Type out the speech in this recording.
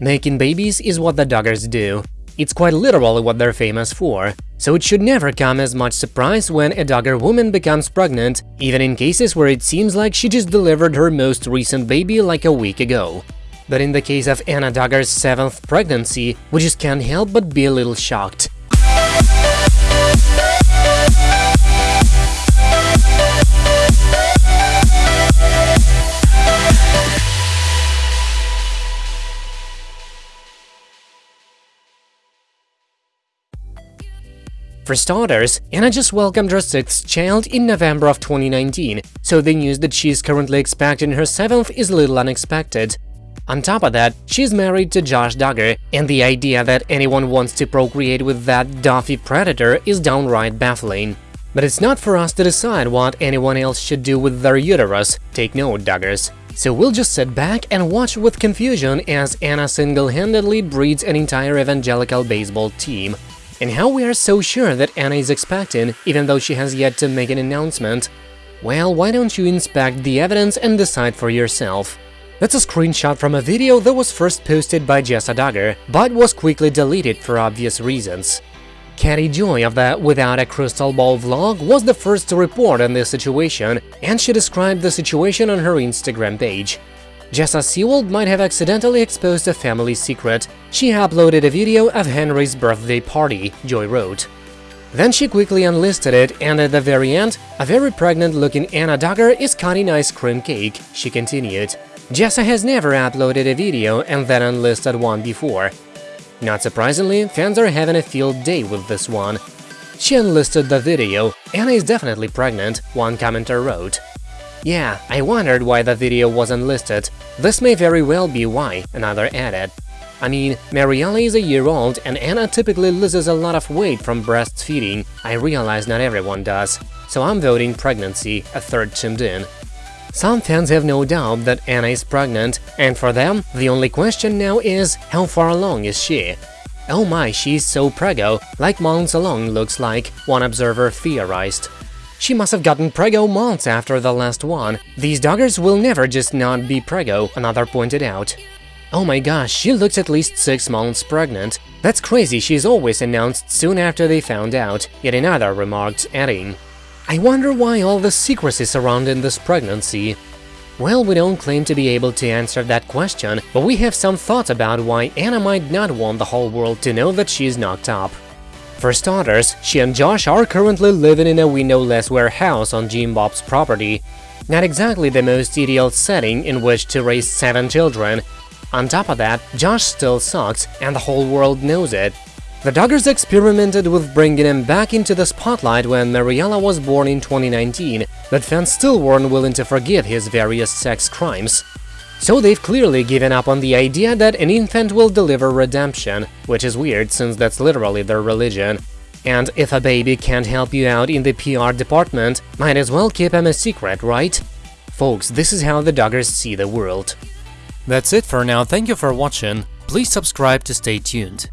Making babies is what the Duggars do. It's quite literally what they're famous for, so it should never come as much surprise when a Duggar woman becomes pregnant, even in cases where it seems like she just delivered her most recent baby like a week ago. But in the case of Anna Duggar's seventh pregnancy, we just can't help but be a little shocked. For starters, Anna just welcomed her sixth child in November of 2019, so the news that she is currently expecting her seventh is a little unexpected. On top of that, she's married to Josh Duggar, and the idea that anyone wants to procreate with that Duffy predator is downright baffling. But it's not for us to decide what anyone else should do with their uterus, take note, Duggars. So we'll just sit back and watch with confusion as Anna single-handedly breeds an entire evangelical baseball team. And how we are so sure that Anna is expecting, even though she has yet to make an announcement? Well, why don't you inspect the evidence and decide for yourself? That's a screenshot from a video that was first posted by Jessa Duggar, but was quickly deleted for obvious reasons. Katie Joy of the Without a Crystal Ball vlog was the first to report on this situation, and she described the situation on her Instagram page. Jessa Seewald might have accidentally exposed a family secret. She uploaded a video of Henry's birthday party, Joy wrote. Then she quickly unlisted it, and at the very end, a very pregnant-looking Anna Duggar is cutting ice cream cake, she continued. Jessa has never uploaded a video and then unlisted one before. Not surprisingly, fans are having a field day with this one. She unlisted the video, Anna is definitely pregnant, one commenter wrote. Yeah, I wondered why the video wasn't listed. This may very well be why, another added. I mean, Maryella is a year old and Anna typically loses a lot of weight from breastfeeding, I realize not everyone does. So I'm voting pregnancy, a third chimed in. Some fans have no doubt that Anna is pregnant, and for them, the only question now is, how far along is she? Oh my, she's so prego, like months along looks like, one observer theorized. She must have gotten prego months after the last one. These Duggars will never just not be prego, another pointed out. Oh my gosh, she looks at least 6 months pregnant. That's crazy, she's always announced soon after they found out, yet another remarked, adding, I wonder why all the secrecy surrounding this pregnancy. Well, we don't claim to be able to answer that question, but we have some thoughts about why Anna might not want the whole world to know that she's knocked up. For starters, she and Josh are currently living in a windowless warehouse on Jim Bob's property. Not exactly the most ideal setting in which to raise seven children. On top of that, Josh still sucks, and the whole world knows it. The Duggars experimented with bringing him back into the spotlight when Maryella was born in 2019, but fans still weren't willing to forgive his various sex crimes. So they've clearly given up on the idea that an infant will deliver redemption, which is weird since that's literally their religion. And if a baby can't help you out in the PR department, might as well keep him a secret, right? Folks, this is how the Duggars see the world. That's it for now, thank you for watching, please subscribe to stay tuned.